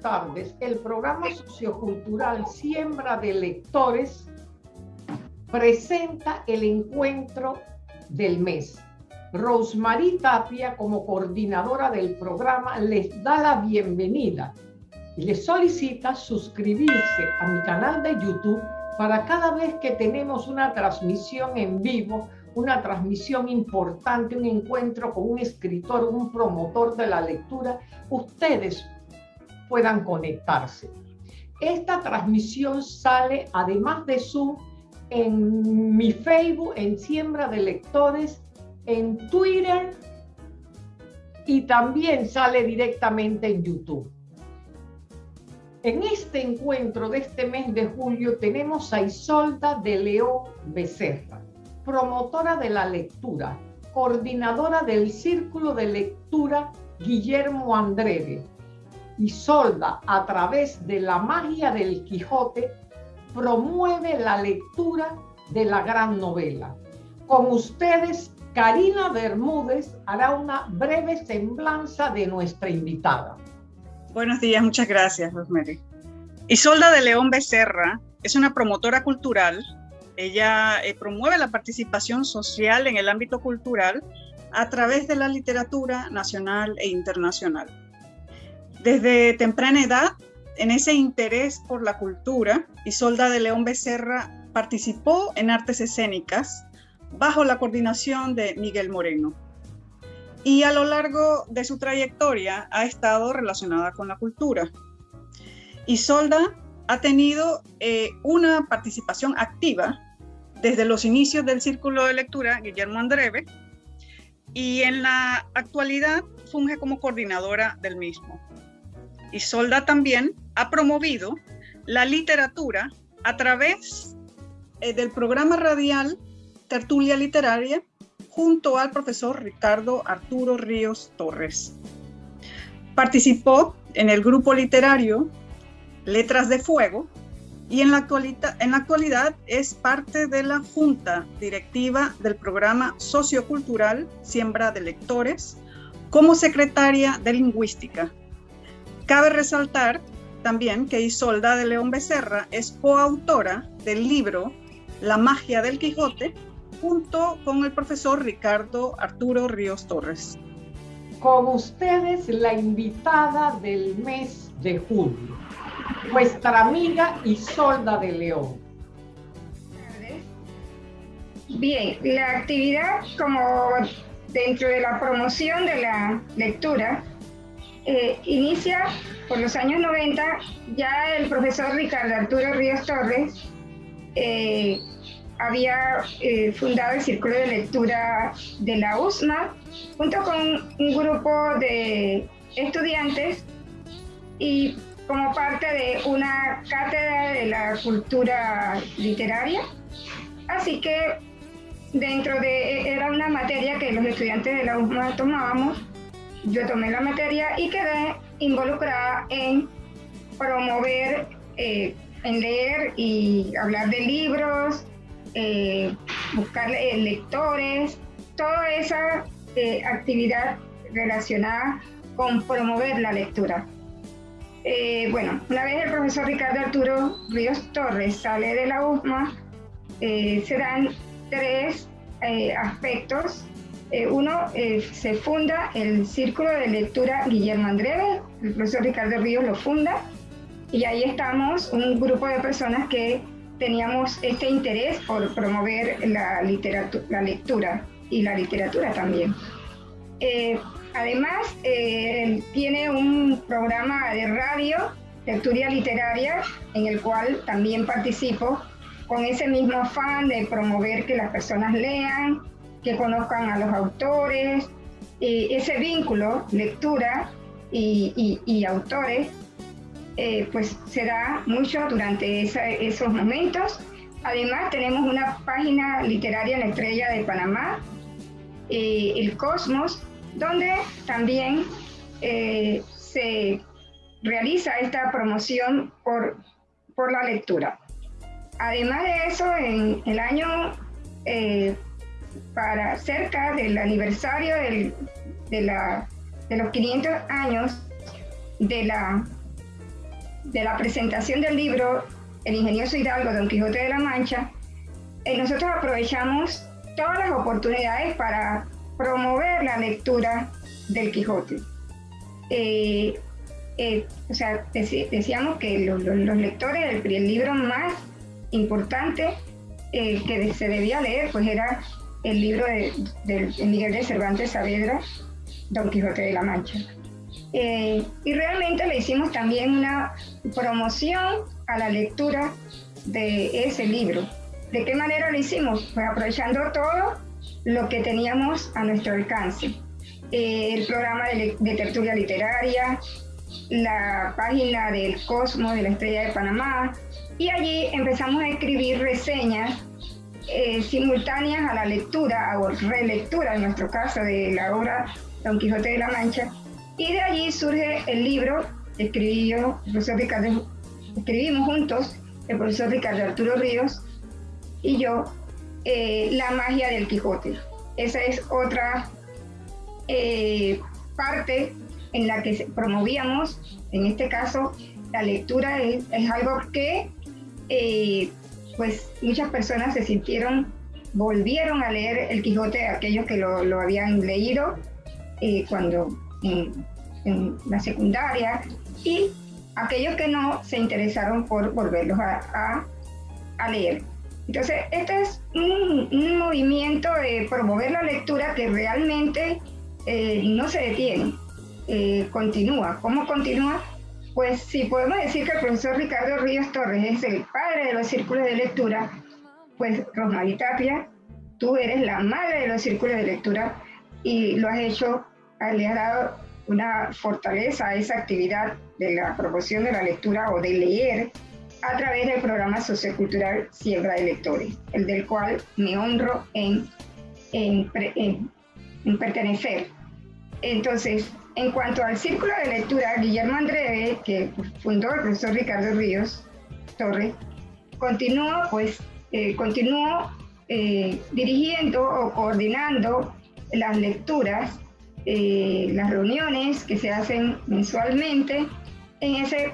tardes. El programa sociocultural Siembra de Lectores presenta el encuentro del mes. Rosemary Tapia, como coordinadora del programa, les da la bienvenida y les solicita suscribirse a mi canal de YouTube para cada vez que tenemos una transmisión en vivo, una transmisión importante, un encuentro con un escritor, un promotor de la lectura, ustedes puedan conectarse. Esta transmisión sale, además de Zoom, en mi Facebook, en Siembra de Lectores, en Twitter y también sale directamente en YouTube. En este encuentro de este mes de julio tenemos a Isolda de León Becerra, promotora de la lectura, coordinadora del Círculo de Lectura Guillermo Andreve, Isolda, a través de la magia del Quijote, promueve la lectura de la gran novela. Con ustedes, Karina Bermúdez hará una breve semblanza de nuestra invitada. Buenos días, muchas gracias, Rosemary. Isolda de León Becerra es una promotora cultural. Ella eh, promueve la participación social en el ámbito cultural a través de la literatura nacional e internacional. Desde temprana edad, en ese interés por la cultura, Isolda de León Becerra participó en artes escénicas bajo la coordinación de Miguel Moreno. Y a lo largo de su trayectoria ha estado relacionada con la cultura. Isolda ha tenido eh, una participación activa desde los inicios del Círculo de Lectura Guillermo Andreve y en la actualidad funge como coordinadora del mismo. Isolda también ha promovido la literatura a través eh, del programa radial Tertulia Literaria junto al profesor Ricardo Arturo Ríos Torres. Participó en el grupo literario Letras de Fuego y en la, en la actualidad es parte de la junta directiva del programa sociocultural Siembra de Lectores como secretaria de Lingüística Cabe resaltar también que Isolda de León Becerra es coautora del libro La magia del Quijote junto con el profesor Ricardo Arturo Ríos Torres. Con ustedes la invitada del mes de julio, nuestra amiga Isolda de León. Bien, la actividad como dentro de la promoción de la lectura eh, inicia por los años 90, ya el profesor Ricardo Arturo Ríos Torres eh, había eh, fundado el Círculo de Lectura de la USMA junto con un grupo de estudiantes y como parte de una cátedra de la cultura literaria. Así que dentro de, era una materia que los estudiantes de la USMA tomábamos yo tomé la materia y quedé involucrada en promover, eh, en leer y hablar de libros, eh, buscar eh, lectores, toda esa actividad relacionada con promover la lectura. bueno, una vez el profesor Ricardo Arturo Ríos Torres sale de la USMA, se dan tres aspectos eh, uno, eh, se funda el Círculo de Lectura Guillermo Andrés, el profesor Ricardo Ríos lo funda, y ahí estamos un grupo de personas que teníamos este interés por promover la, literatura, la lectura y la literatura también. Eh, además, tiene un programa de radio, Lectura Literaria, en el cual también participo con ese mismo afán de promover que las personas lean, que conozcan a los autores, y ese vínculo, lectura y, autores, eh, pues se da mucho durante esos momentos. Además tenemos una página literaria en la Estrella de Panamá, eh, El Cosmos, donde también eh, se realiza esta promoción por, por la lectura. Además de eso, en el año para cerca del aniversario de, la, de los 500 años de la de la presentación del libro El ingenioso Hidalgo, Don Quijote de la Mancha, eh, nosotros aprovechamos todas las oportunidades para promover la lectura del Quijote. Eh, eh, o sea, decíamos que los, lectores, el, libro más importante que se debía leer, pues era el libro de, Miguel de Cervantes Saavedra, Don Quijote de la Mancha. y realmente le hicimos también una promoción a la lectura de ese libro. ¿De qué manera lo hicimos? Pues aprovechando todo lo que teníamos a nuestro alcance. Eh, el programa de, tertulia literaria, la página del Cosmo de la Estrella de Panamá, y allí empezamos a escribir reseñas eh, simultáneas a la lectura o relectura, en nuestro caso, de la obra Don Quijote de la Mancha, y de allí surge el libro yo, el profesor Ricardo, escribimos juntos, el profesor Ricardo Arturo Ríos, y yo eh, La magia del Quijote. Esa es otra eh, parte en la que promovíamos, en este caso, la lectura es, algo que pues muchas personas se sintieron, volvieron a leer el Quijote, aquellos que lo, habían leído cuando en, la secundaria y aquellos que no se interesaron por volverlos a leer. Entonces, este es un, movimiento de promover la lectura que realmente eh, no se detiene, eh, continúa. ¿Cómo continúa? Pues si podemos decir que el profesor Ricardo Ríos Torres es el padre de los círculos de lectura, pues Rosmarie Tapia, tú eres la madre de los círculos de lectura y lo has hecho, le has dado una fortaleza a esa actividad de la promoción de la lectura o de leer a través del programa sociocultural Siembra de Lectores, el del cual me honro en, en, pertenecer. Entonces, en cuanto al círculo de lectura, Guillermo Andreve, que fundó el profesor Ricardo Ríos Torres, continuó, pues, eh, eh, dirigiendo o coordinando las lecturas, eh, las reuniones que se hacen mensualmente en ese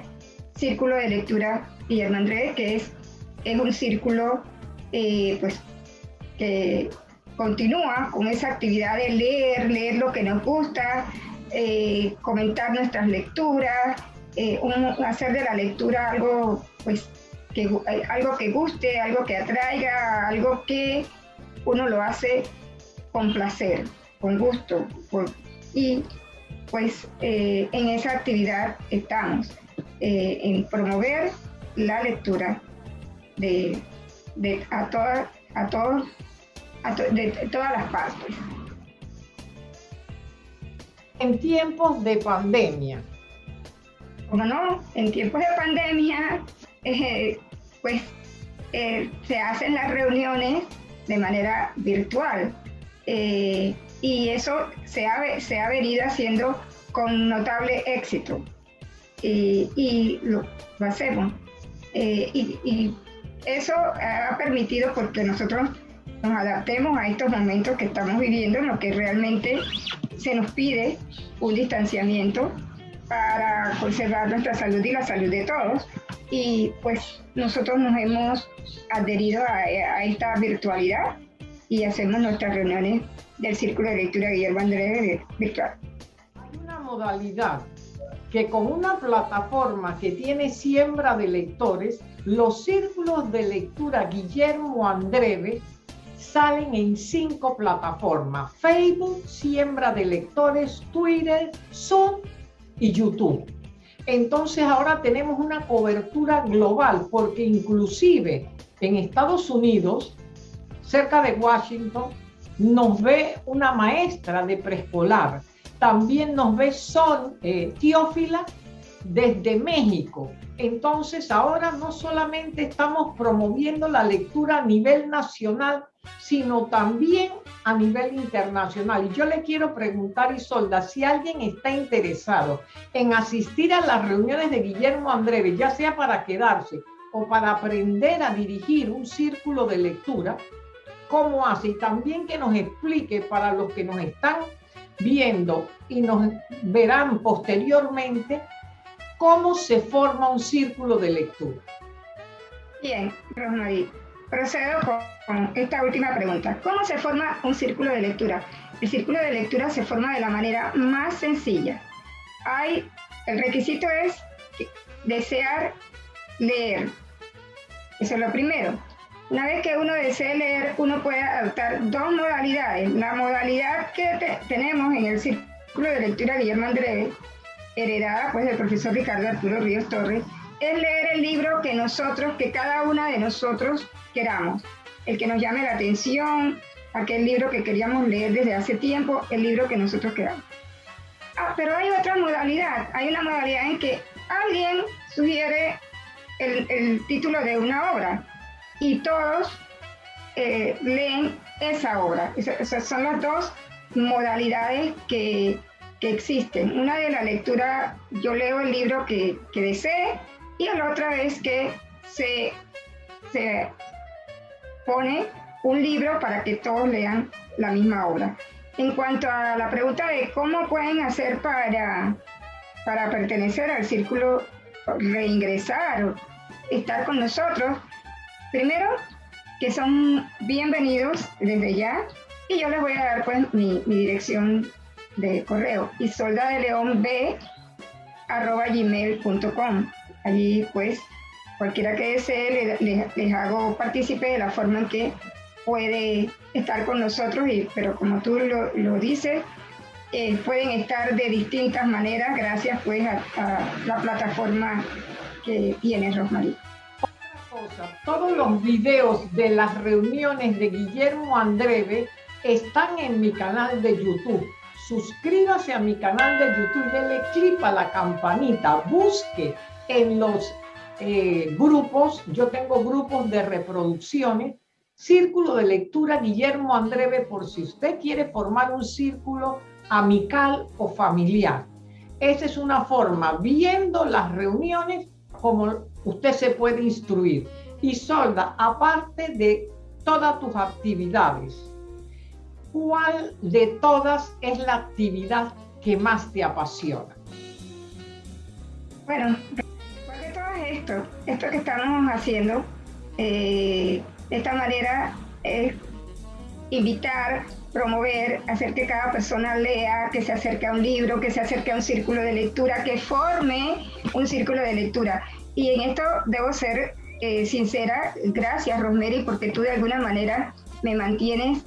círculo de lectura Guillermo Andrés, que es, es un círculo pues, que continúa con esa actividad de leer, leer lo que nos gusta, eh, comentar nuestras lecturas, eh, hacer de la lectura algo, pues, que, algo que guste, algo que atraiga, algo que uno lo hace con placer, con gusto. y pues en esa actividad estamos, en promover la lectura de, a, todas a todos de todas las partes. En tiempos de pandemia. Como no, en tiempos de pandemia, eh, pues eh, se hacen las reuniones de manera virtual. Eh, y eso se ha, venido haciendo con notable éxito. Y, lo hacemos. Eh, y, eso ha permitido porque nosotros nos adaptemos a estos momentos que estamos viviendo en lo que realmente se nos pide un distanciamiento para conservar nuestra salud y la salud de todos. Y pues nosotros nos hemos adherido a, esta virtualidad y hacemos nuestras reuniones del Círculo de Lectura Guillermo Andrés virtual. Hay una modalidad que con una plataforma que tiene siembra de lectores, los círculos de lectura Guillermo Andreve salen en cinco plataformas, Facebook, siembra de lectores, Twitter, Zoom y YouTube. Entonces ahora tenemos una cobertura global porque inclusive en Estados Unidos, cerca de Washington, nos ve una maestra de preescolar también nos ve Son eh, desde México. Entonces ahora no solamente estamos promoviendo la lectura a nivel nacional, sino también a nivel internacional. Y yo le quiero preguntar, Isolda, si alguien está interesado en asistir a las reuniones de Guillermo Andrés, ya sea para quedarse o para aprender a dirigir un círculo de lectura, ¿cómo hace? Y también que nos explique para los que nos están viendo y nos verán posteriormente cómo se forma un círculo de lectura. Bien, Rosmarie, procedo con, esta última pregunta. ¿Cómo se forma un círculo de lectura? El círculo de lectura se forma de la manera más sencilla. Hay, el requisito es desear leer. Eso es lo primero. Una vez que uno desee leer, uno puede adoptar dos modalidades. La modalidad que tenemos en el Círculo de Lectura Guillermo Andrés, heredada pues del profesor Ricardo Arturo Ríos Torres, es leer el libro que nosotros, que cada una de nosotros queramos. El que nos llame la atención, aquel libro que queríamos leer desde hace tiempo, el libro que nosotros queramos. Ah, pero hay otra modalidad. Hay una modalidad en que alguien sugiere el, el título de una obra y todos eh, leen esa obra. Esas son las dos modalidades que, existen. Una de la lectura, yo leo el libro que, desee y la otra es que se, se pone un libro para que todos lean la misma obra. En cuanto a la pregunta de cómo pueden hacer para, para pertenecer al círculo, reingresar o estar con nosotros, Primero, que son bienvenidos desde ya y yo les voy a dar pues mi, dirección de correo isolda de león b gmail.com allí pues cualquiera que desee les, hago partícipe de la forma en que puede estar con nosotros y pero como tú lo, dices eh, pueden estar de distintas maneras gracias pues a, la plataforma que tienes Rosmarie todos los videos de las reuniones de Guillermo Andreve están en mi canal de YouTube. Suscríbase a mi canal de YouTube, dele clic a la campanita, busque en los eh, grupos, yo tengo grupos de reproducciones, Círculo de Lectura Guillermo Andreve, por si usted quiere formar un círculo amical o familiar. Esa es una forma, viendo las reuniones, como usted se puede instruir. Y Solda, aparte de todas tus actividades, ¿cuál de todas es la actividad que más te apasiona? Bueno, ¿cuál de todas esto? Esto que estamos haciendo, eh, de esta manera es invitar, promover, hacer que cada persona lea, que se acerque a un libro, que se acerque a un círculo de lectura, que forme un círculo de lectura. Y en esto debo ser eh, sincera, gracias Rosemary, porque tú de alguna manera me mantienes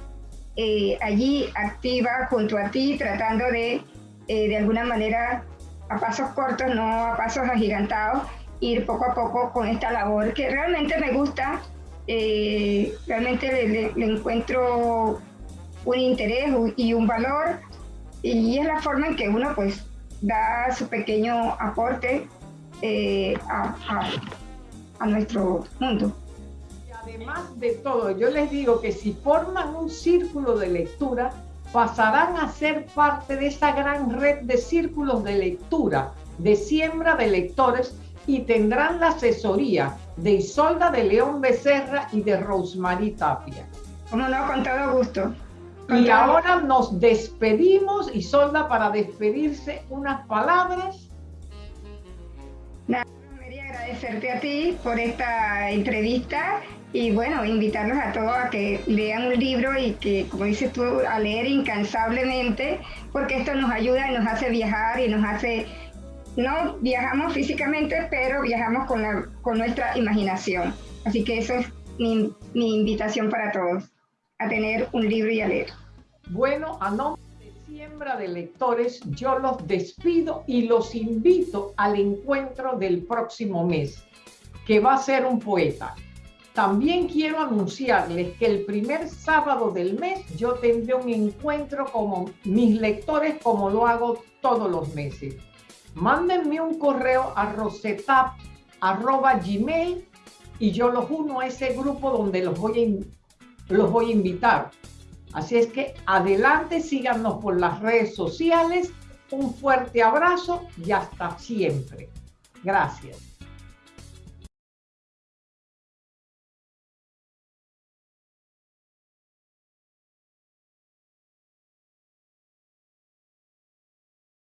eh, allí activa junto a ti, tratando de, eh, de alguna manera, a pasos cortos, no a pasos agigantados, ir poco a poco con esta labor que realmente me gusta, realmente le, le, encuentro un interés y un valor, y es la forma en que uno pues da su pequeño aporte eh, a, a, nuestro mundo. además de todo, yo les digo que si forman un círculo de lectura, pasarán a ser parte de esa gran red de círculos de lectura, de siembra de lectores y tendrán la asesoría de Isolda de León Becerra y de Rosemary Tapia. Como no, con todo gusto. y ahora nos despedimos, Isolda, para despedirse, unas palabras quería agradecerte a ti por esta entrevista y bueno, invitarlos a todos a que lean un libro y que, como dices tú, a leer incansablemente, porque esto nos ayuda y nos hace viajar y nos hace, no viajamos físicamente, pero viajamos con, la, con nuestra imaginación. Así que eso es mi, mi invitación para todos, a tener un libro y a leer. Bueno, a nombre siembra de lectores, yo los despido y los invito al encuentro del próximo mes, que va a ser un poeta. También quiero anunciarles que el primer sábado del mes yo tendré un encuentro con mis lectores como lo hago todos los meses. Mándenme un correo a rosetap.gmail y yo los uno a ese grupo donde los voy los voy a invitar. Así es que adelante, síganos por las redes sociales. Un fuerte abrazo y hasta siempre. Gracias.